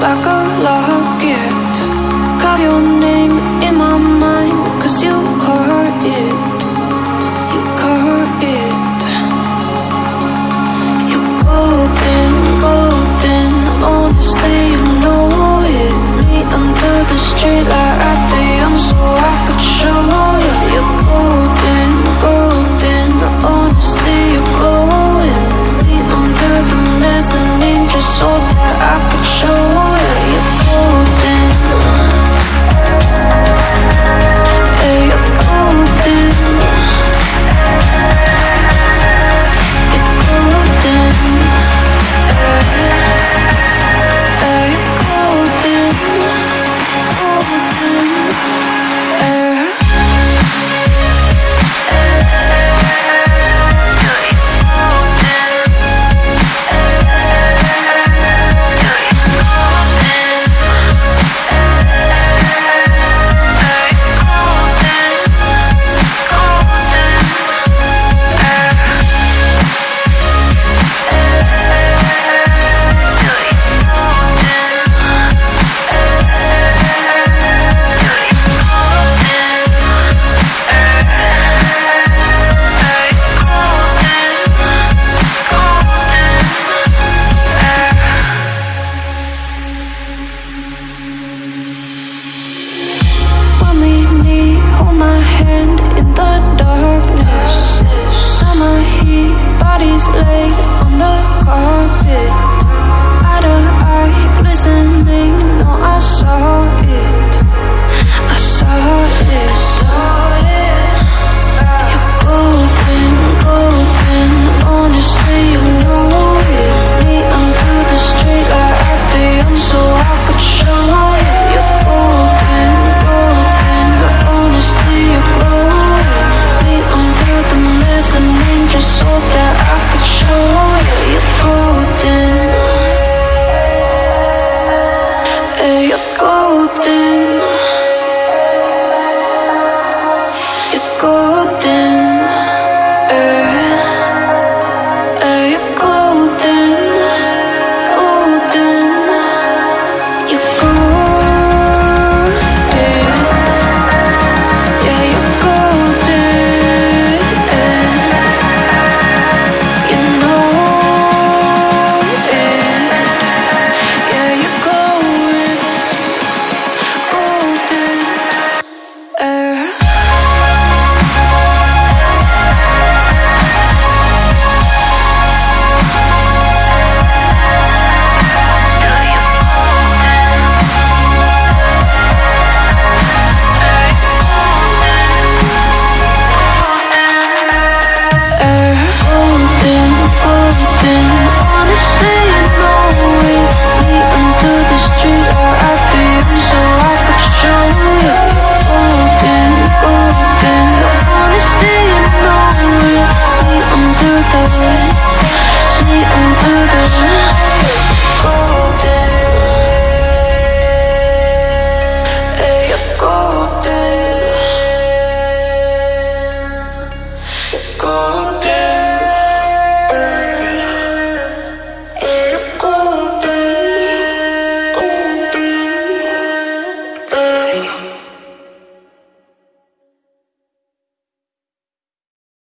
like a locket. Carve your name in my mind, cause you caught. my hand in the darkness. Summer heat, bodies lay on the carpet. Eye eye, glistening, no I saw golden contigo.